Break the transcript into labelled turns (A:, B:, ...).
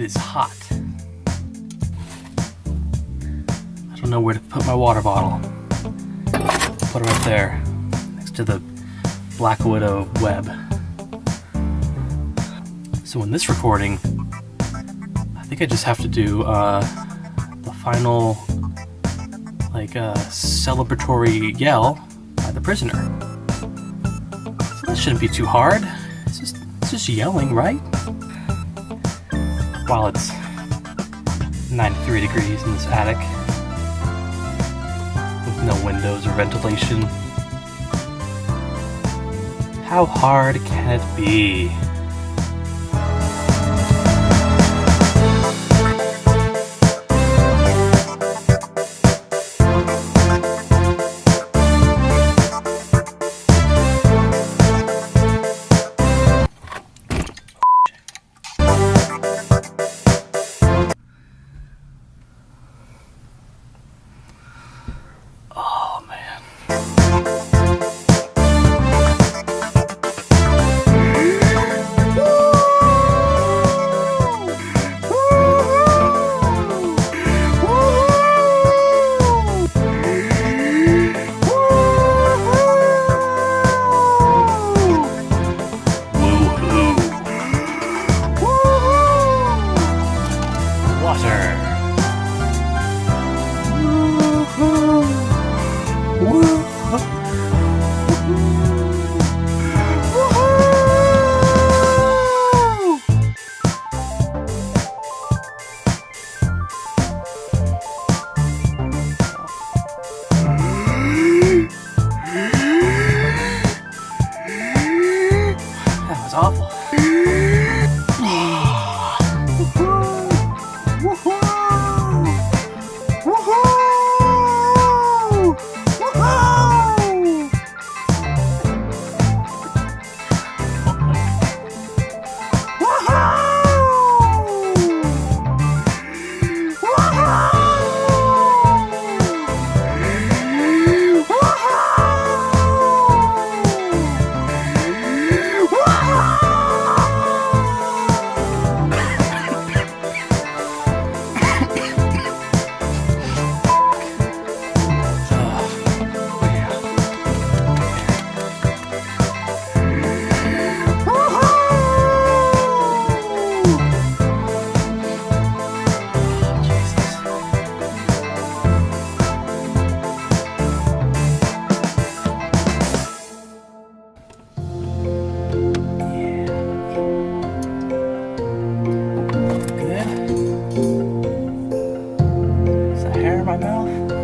A: It is hot. I don't know where to put my water bottle. Put it right there, next to the Black Widow web. So in this recording, I think I just have to do uh, the final, like, uh, celebratory yell by the prisoner. So that shouldn't be too hard. It's just, it's just yelling, right? While it's 93 degrees in this attic with no windows or ventilation. How hard can it be? Hair in my mouth?